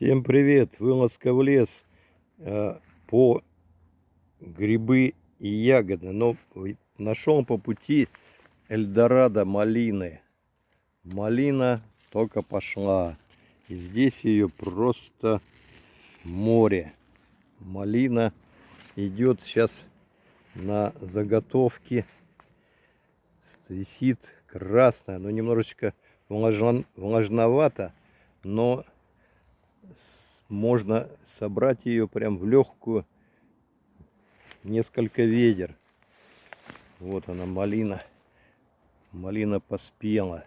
Всем привет! Вылазка в лес э, по грибы и ягоды. Но нашел по пути Эльдорадо малины. Малина только пошла. И здесь ее просто море. Малина идет сейчас на заготовки. Висит красная, но немножечко влажновато, но можно собрать ее прям в легкую несколько ведер. Вот она, малина. Малина поспела.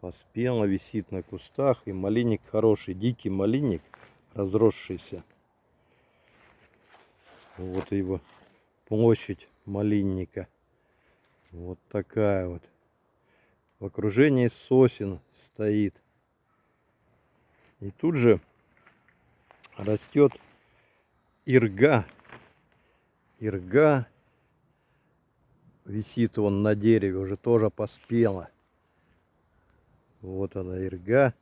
Поспела, висит на кустах. И малинник хороший, дикий малинник, разросшийся. Вот его площадь малинника. Вот такая вот. В окружении сосен стоит. И тут же растет ирга. Ирга висит он на дереве, уже тоже поспела. Вот она ирга.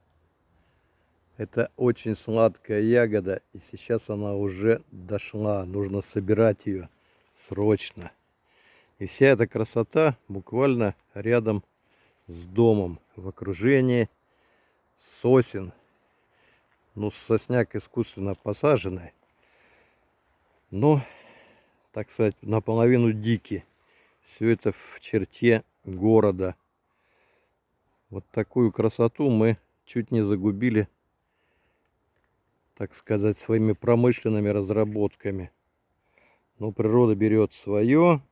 Это очень сладкая ягода, и сейчас она уже дошла. Нужно собирать ее срочно. И вся эта красота буквально рядом с домом, в окружении сосен ну, сосняк искусственно посаженный. Но, так сказать, наполовину дикий. Все это в черте города. Вот такую красоту мы чуть не загубили, так сказать, своими промышленными разработками. Но природа берет свое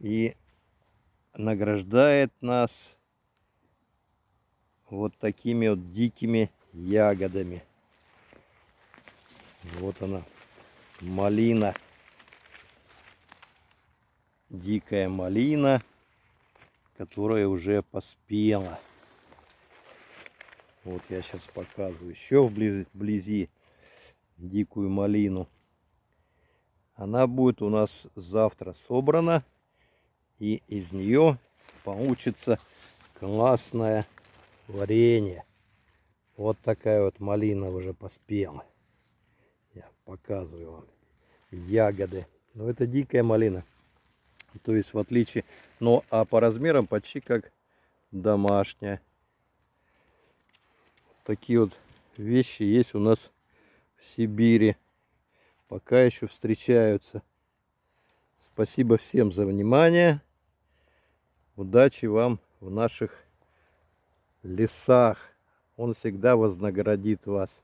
и награждает нас вот такими вот дикими ягодами. Вот она, малина. Дикая малина, которая уже поспела. Вот я сейчас показываю еще вблизи, вблизи дикую малину. Она будет у нас завтра собрана. И из нее получится классное варенье. Вот такая вот малина уже поспела. Я показываю вам. Ягоды. Но это дикая малина. То есть в отличие... Но а по размерам почти как домашняя. Такие вот вещи есть у нас в Сибири. Пока еще встречаются. Спасибо всем за внимание. Удачи вам в наших лесах. Он всегда вознаградит вас.